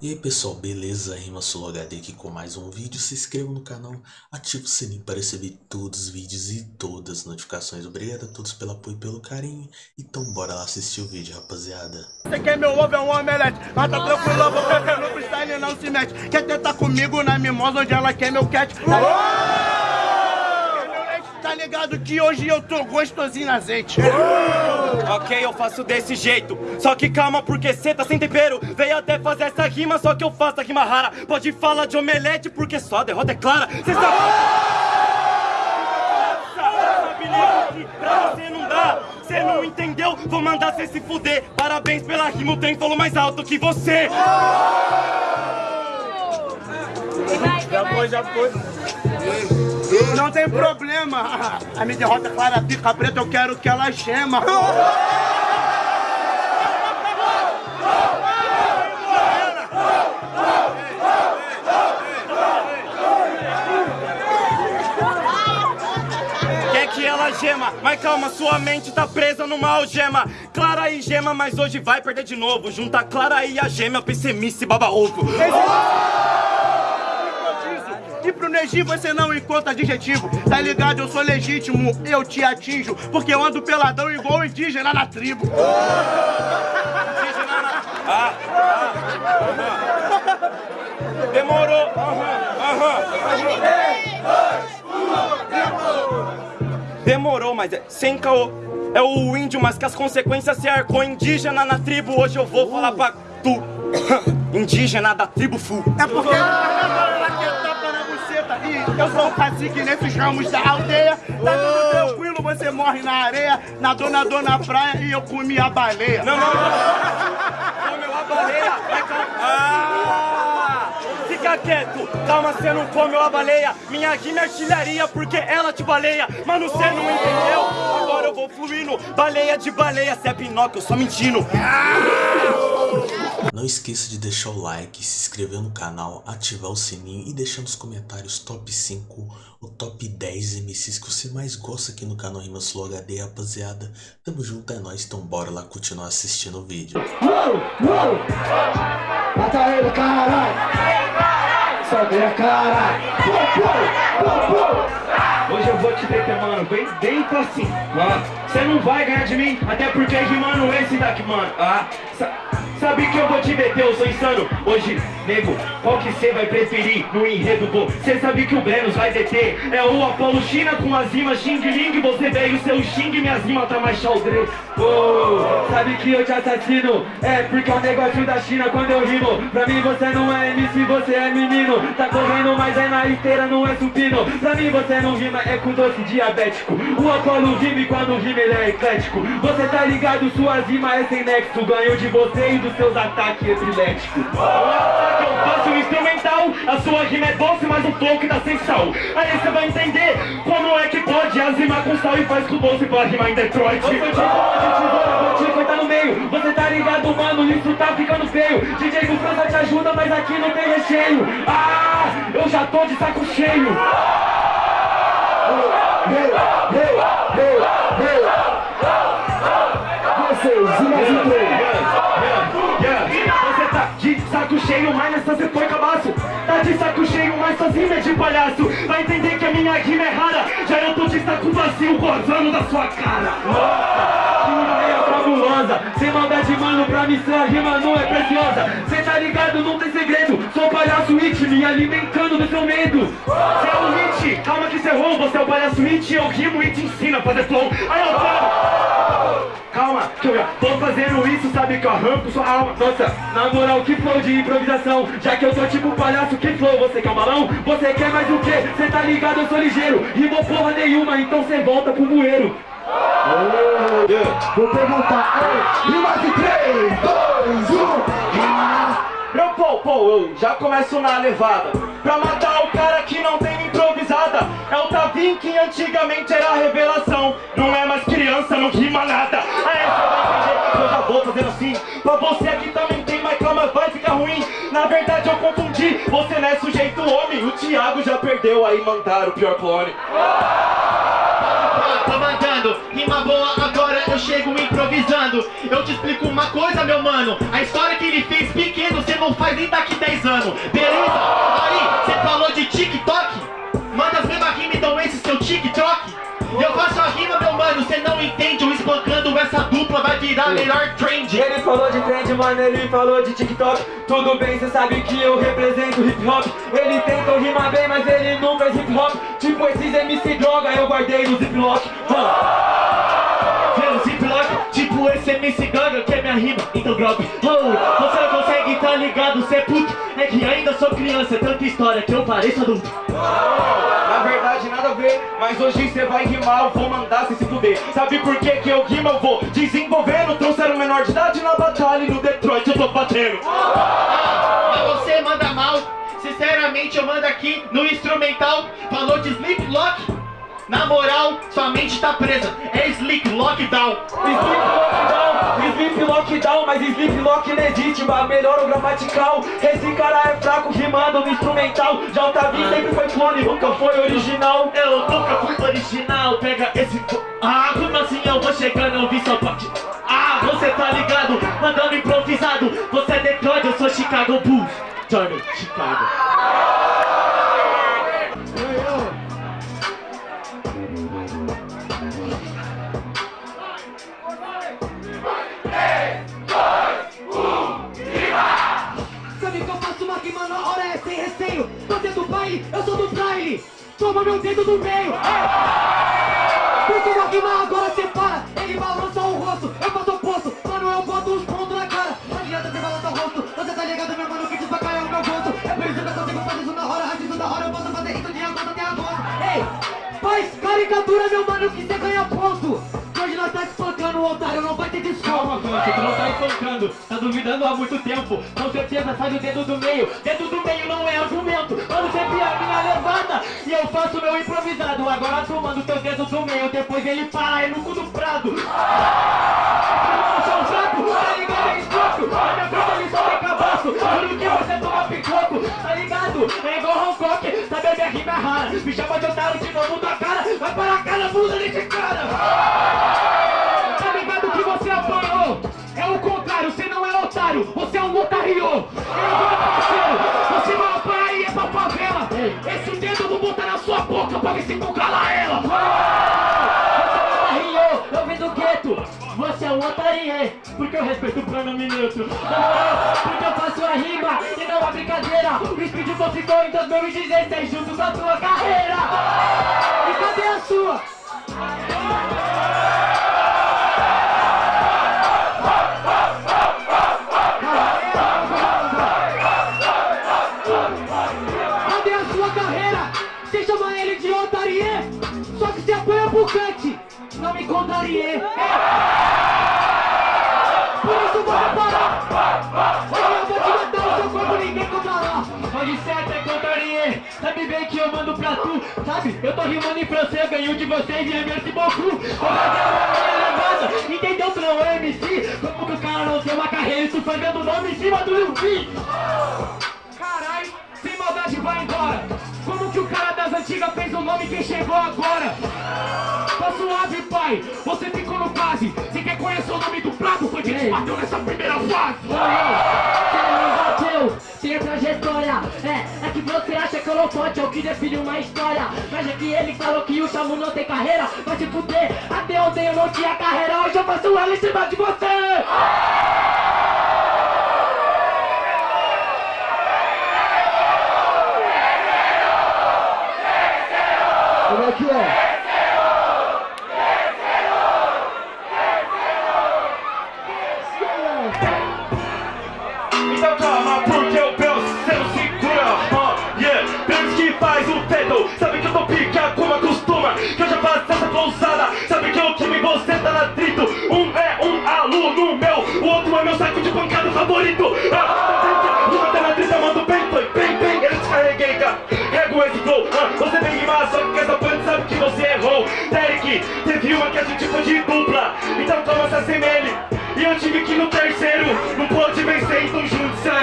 E aí pessoal, beleza? Rima Solo HD aqui com mais um vídeo. Se inscreva no canal, ative o sininho para receber todos os vídeos e todas as notificações. Obrigado a todos pelo apoio e pelo carinho. Então bora lá assistir o vídeo, rapaziada. Você quer meu ovo é um omelete, mas tá tranquilo, porque no freestyle não se mete. Quer tentar comigo na mimosa onde ela quer meu cat? Quer meu leite? Tá ligado que hoje eu tô gostosinho na azeite. Ok, eu faço desse jeito. Só que calma, porque cê tá sem tempero. Veio até fazer essa rima, só que eu faço a rima rara. Pode falar de omelete, porque só a derrota é clara. Cê sabe. Pra você não dá. Cê não entendeu? Vou mandar cê se fuder. Parabéns pela rima, o trem falou mais alto que você. Já foi, já foi. Não tem problema. A minha derrota é clara, pica preta, eu quero que ela gema. Gema, mas calma, sua mente tá presa numa algema. Clara e gema, mas hoje vai perder de novo. Junta Clara e a gema, PCMice baba ovo. Pro Neji você não encontra adjetivo Tá ligado, eu sou legítimo, eu te atinjo Porque eu ando peladão igual indígena na tribo Indígena na- Ah, ah, aham. Demorou. Aham, aham. Demorou, mas é sem caô. É o índio, mas que as consequências se arcou indígena na tribo. Hoje eu vou falar pra tu. Indígena da tribo full. É porque E eu sou o cacique nesses ramos da aldeia Tá tudo tranquilo, você morre na areia Nadou, nadou na praia e eu comi a baleia Não, não, não. Comeu a baleia. Vai. Ah! Fica quieto. Calma, você não comeu a baleia. Minha rima é artilharia porque ela te baleia. Mano, você não entendeu? Agora eu vou fluindo. Baleia de baleia. Cê é Pinóquio, eu só mentindo. Não esqueça de deixar o like, se inscrever no canal, ativar o sininho e deixar nos comentários top 5 ou top 10 MCs que você mais gosta aqui no canal Rima Solo HD, rapaziada. Tamo junto, é nóis, então bora lá continuar assistindo o vídeo. Mata ele, caralho! Sobe a cara! Hoje eu vou te deter, mano, bem dentro assim, mano. Você não vai ganhar de mim, até porque rimando esse daqui, mano. Ah, sa- sabe que eu vou te deter, eu sou insano. Hoje, nego, qual que você vai preferir no enredo, pô? Você sabe que o Brenos vai deter. É o Apolo China com as rimas Xing Ling. Você veio seu Xing, minhas rimas tá mais xaldre. Oh, sabe que eu te assassino? É porque é o negócio da China quando eu rimo. Pra mim você não é MC, você é menino. Tá correndo, mas é na esteira, não é supino. Pra mim você não rima, é com doce diabético. O Apolo rima e quando rima ele é eclético. Você tá ligado, suas rimas é sem nexo. Ganho de você e dos seus ataques epiléticos. O ataque eu faço instrumental, a sua rima é doce, mas o flow que dá sem sal. Aí você vai entender como é que pode as rimas com sal e faz com doce pra rimar em Detroit. Eu sou de tesoura, vou te cortar no meio. Você tá ligado, mano, isso tá ficando feio. DJ do França te ajuda, mas aqui não tem recheio. Ah, eu já tô de saco cheio. Vocês, e mais um três. Você tá de saco cheio, mas nessa você foi cabaço. Tá de saco cheio, mas sozinho é de palhaço. Vai entender que a minha rima é rara. Já eu tô de saco vazio, gozando da sua cara. Nossa, que ideia fabulosa. Sem maldade, mano, pra mim sua rima não é preciosa. Cê tá ligado, não tem segredo. Sou palhaço it, me alimentando do seu medo. Cê é o hit, calma que cê errou. Você é o palhaço it, eu rimo e te ensino a fazer flow. Aí eu falo. Calma, que eu já tô fazendo isso, sabe que eu arranco sua alma. Nossa, na moral, que flow de improvisação. Já que eu sou tipo palhaço, que flow, você quer um balão? Você quer mais o quê? Cê tá ligado, eu sou ligeiro. Rimou porra nenhuma, então cê volta pro bueiro. Vou perguntar, ei, rima de 3, 2, 1 Meu pô, pô, eu já começo na levada. Pra matar o cara que não tem improvisada. É o Tavim que antigamente era revelação. Não é mais criança, não rima nada. Aí você vai entender que eu já vou fazendo assim. Pra você aqui também tem, mas calma, vai ficar ruim. Na verdade eu confundi, você não é sujeito homem. O Thiago já perdeu, aí mandaram o pior clone. Tô mandando, rima boa, agora eu chego improvisando Eu te explico uma coisa, meu mano A história que ele fez pequeno, cê não faz nem daqui 10 anos, beleza? Aí, você falou de TikTok? Manda as mesmas rimas, então esse seu TikTok? Eu faço a rima, meu mano, você não entende, eu espancando essa dupla vai virar melhor trend. Ele falou de trend, mano, ele falou de TikTok. Tudo bem, cê sabe que eu represento hip hop. Ele tentou rimar bem, mas ele não fez hip hop. Tipo esses MC droga, eu guardei no ziplock Vendo ziplock, tipo esse MC Gaga que é minha rima, então drop oh, Você tá ligado, cê é puto É que ainda sou criança, é tanta história que eu pareço adulto. Na verdade nada a ver, mas hoje cê vai rimar, eu vou mandar cê se fuder. Sabe por que que eu rimo, eu vou desenvolvendo Trouxeram menor de idade na batalha e no Detroit eu tô batendo. Mas você manda mal, sinceramente eu mando aqui no instrumental. Falou de sleep lock na moral, sua mente tá presa, é sleep lockdown Sleep lockdown, sleep lockdown, mas sleep lock legítima, melhor o gramatical Esse cara é fraco rimando no instrumental JV sempre foi clone, nunca foi original Eu nunca fui original, pega esse. Ah, como assim eu vou chegando, eu vi sua parte. Ah, você tá ligado, mandando improvisado. Você é Detroit, eu sou Chicago Bulls. Jordan, Chicago. Tá duvidando há muito tempo. Com certeza sai do dedo do meio. Dedo do meio não é argumento. Mano, sempre a minha levada. E eu faço meu improvisado. Agora tu manda o teu dedo do meio. Depois ele para, é no cu do prado. Tá ligado? É escroto. Minha frente ele só tem cabaço. Juro que você toma picoco, tá ligado? É igual Hancock, sabe a minha rima rara. Me chama de otário de novo da cara. Vai para a cara, bunda desse cara. Você é um otário! Meu parceiro, você vai apanhar e é pra favela! Esse dedo eu vou botar na sua boca pra ver se tu cala ela! Você é um otário, eu vim do gueto! Você é um otário, porque eu respeito o pronome moral, porque eu faço a rima e não a brincadeira! O Speed só ficou em 2016 junto com a sua carreira! E cadê a sua? Sabe, eu tô rimando em francês, ganho de vocês e é merci beaucoup. Vou fazer uma levada. Entendeu que não é MC? Como que o cara não tem uma carreira e tu fazendo nome em cima do Lil? Carai, sem maldade vai embora Como que o cara das antigas fez o nome quem chegou agora? Tá suave, pai, você ficou no quase Você quer conhecer o nome do prato? Foi quem te bateu nessa primeira fase bateu, tem trajetória. É, é que você acha que eu não pode, é o que define uma história. Mas é que ele falou que o Chamu não tem carreira. Vai se fuder, até ontem eu não tinha carreira. Hoje eu faço ela em cima de você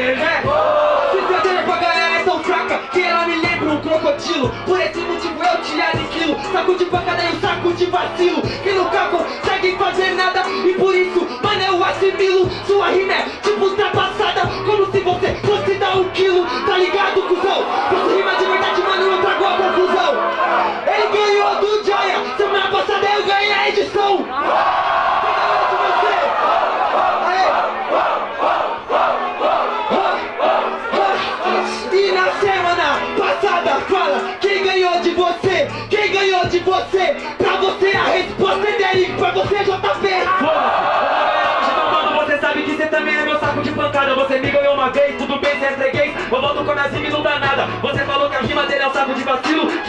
se perder com a galera é tão fraca que ela me lembra um crocodilo. Por esse motivo eu te aniquilo. Saco de pancada e um saco de vacilo. Que nunca conseguem fazer nada. E por isso, mano, eu assimilo. Sua rima é tipo ultrapassada. Como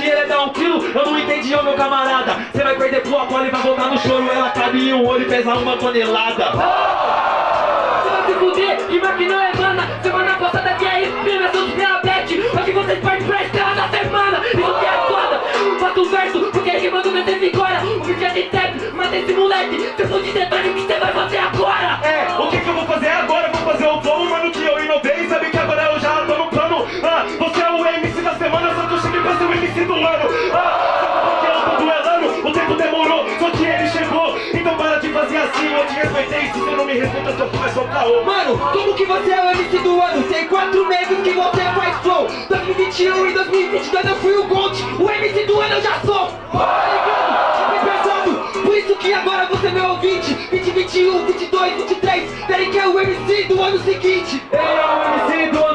que é dar um quilo. Eu não entendi, ô meu camarada. Você vai perder pro Apolo e vai voltar no choro. Ela cabe em um olho e pesa uma tonelada. Você vai se fuder, que não é mana. Semana passada que é exprima, seus diabetes. Hoje vocês partem pra estrela da semana. Isso que é foda. Faço verso, porque rimando meu tempo agora. O vídeo é de trap, mata esse moleque. Se eu for de detalhe, o que você vai fazer agora? É, o que que eu vou fazer agora? Vou fazer o flow, mano, o MC do ano Ah, sabe por que eu tô duelando? O tempo demorou, só que ele chegou. Então para de fazer assim, eu te respeitei. Se você não me respeita, seu começou caô Mano, como que você é o MC do ano? Tem quatro meses que você faz flow. 2021 e 2022 eu fui o Gold O MC do ano eu já sou. Tá ligado? Pesado. Por isso que agora você é meu ouvinte 2021, 22, 23 Querem que é o MC do ano seguinte. Ele é o MC do ano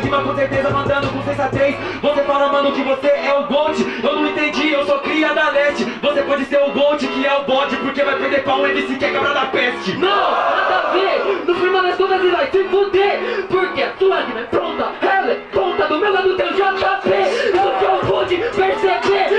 rima com certeza Mandando com sensatez Você fala mano que você é o Gold. Eu não entendi, eu sou cria da LED Você pode ser o Gold que é o bode Porque vai perder pra um MC que é da peste. Não, nada a ver. No final das contas ele vai se fuder Porque a sua rima é pronta. Ela é ponta do meu lado tem o JP Isso que pude perceber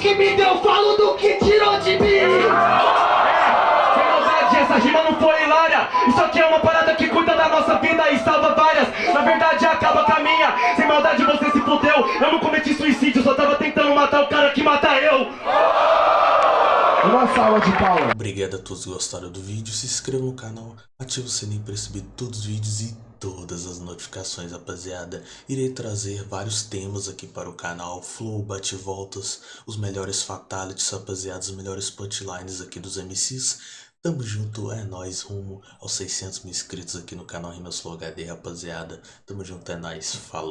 que me deu, falo do que tirou de mim. Sem maldade, essa rima não foi hilária. Isso aqui é uma parada que cuida da nossa vida e salva várias. Na verdade acaba com a minha. Sem maldade você se fudeu. Eu não cometi suicídio, só tava tentando matar o cara que mata eu. Uma salva de palmas. Obrigado a todos que gostaram do vídeo, se inscreva no canal, ative o sininho para receber todos os vídeos e todas as notificações, rapaziada. Irei trazer vários temas aqui para o canal, flow, bate-voltas, os melhores fatalities, rapaziada, os melhores punchlines aqui dos MCs. Tamo junto, é nóis, rumo aos 600 mil inscritos aqui no canal Rimas Flow HD, rapaziada. Tamo junto, é nóis, falou.